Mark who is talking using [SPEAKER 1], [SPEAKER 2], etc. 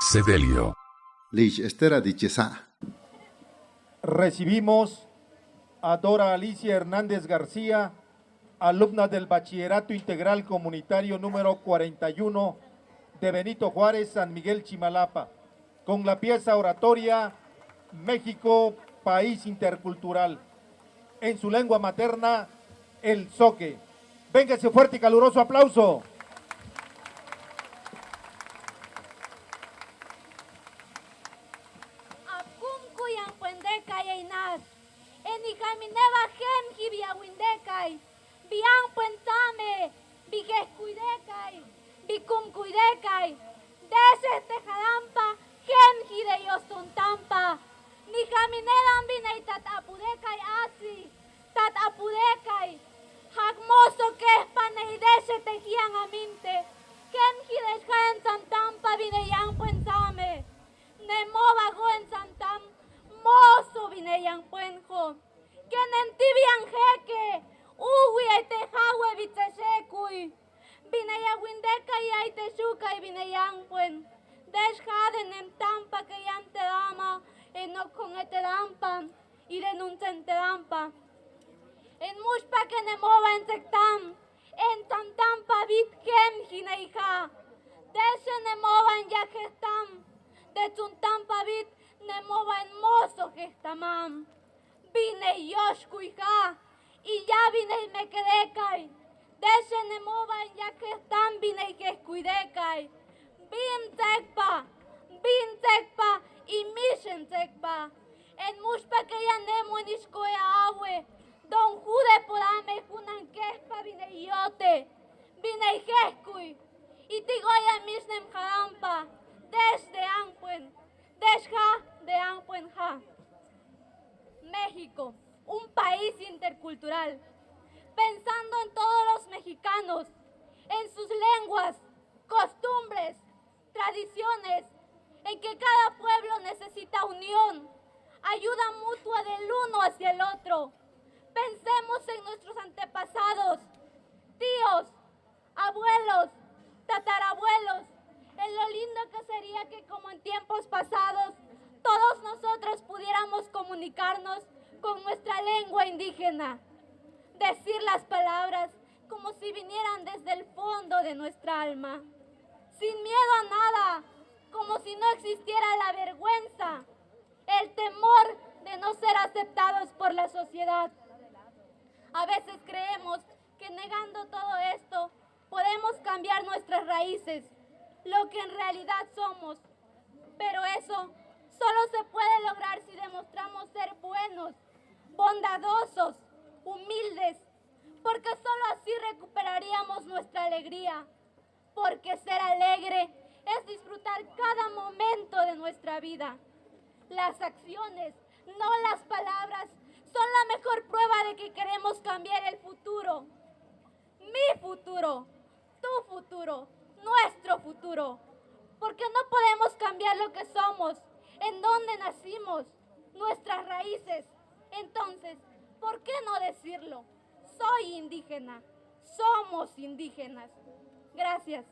[SPEAKER 1] Sedelio.
[SPEAKER 2] Lich Estera Dichesa.
[SPEAKER 3] Recibimos a Dora Alicia Hernández García, alumna del Bachillerato Integral Comunitario número 41 de Benito Juárez, San Miguel Chimalapa, con la pieza oratoria México, País Intercultural. En su lengua materna, el soque. Véngase fuerte y caluroso aplauso.
[SPEAKER 4] Enijamineba gem hibiawindekay. Biang puentame. Bigescuidekay. Bicumcuidekay. Deses tejadampa. Gem hideyostuntampa. Nijaminedan binay tatapudekay asi. Tatapudekay. Hagmoso que es paneidese tejian aminte. Ken hideshaen santampa bineyang puentame. Nemova en santam. Windeka y ay teshuka y bineyang puen. Desjaden en tampa que yante dama. En no con este dampa. Y denuncente dampa. En mushpa que ne mova en sectam. En tantam pavit gem hineija. Deshe ne mova en yajestam. De tuntam pavit ne mova en mozo gestamam. Vine yoshkuija. Y ya vine y me quedé mova en yajestam vine y geskuidekay. Bin tekpa. Bin tekpa. Y mishen tekpa. En mushpa que ya nemo en iskoya awe. Don Jude podame junan kespa vine yote. Vine jeskui. Y tigoya misnem jarampa. Desde Ampuen. Desja de Ampuen ja. México, un país intercultural. Pensando en todos los mexicanos, en sus lenguas, costumbres, tradiciones, en que cada pueblo necesita unión, ayuda mutua del uno hacia el otro. Pensemos en nuestros antepasados, tíos, abuelos, tatarabuelos, en lo lindo que sería que como en tiempos pasados todos nosotros pudiéramos comunicarnos con nuestra lengua indígena, decir las palabras como si vinieran desde el fondo de nuestra alma, sin miedo a nada, como si no existiera la vergüenza, el temor de no ser aceptados por la sociedad. A veces creemos que negando todo esto podemos cambiar nuestras raíces, lo que en realidad somos. Pero eso solo se puede lograr si demostramos ser buenos, bondadosos, humildes, porque solo así recuperaríamos nuestra alegría. Porque ser alegre es disfrutar cada momento de nuestra vida. Las acciones, no las palabras, son la mejor prueba de que queremos cambiar el futuro. Mi futuro, tu futuro, nuestro futuro. Porque no podemos cambiar lo que somos, en dónde nacimos, nuestras raíces. Entonces, ¿por qué no decirlo? Soy indígena, somos indígenas. Gracias.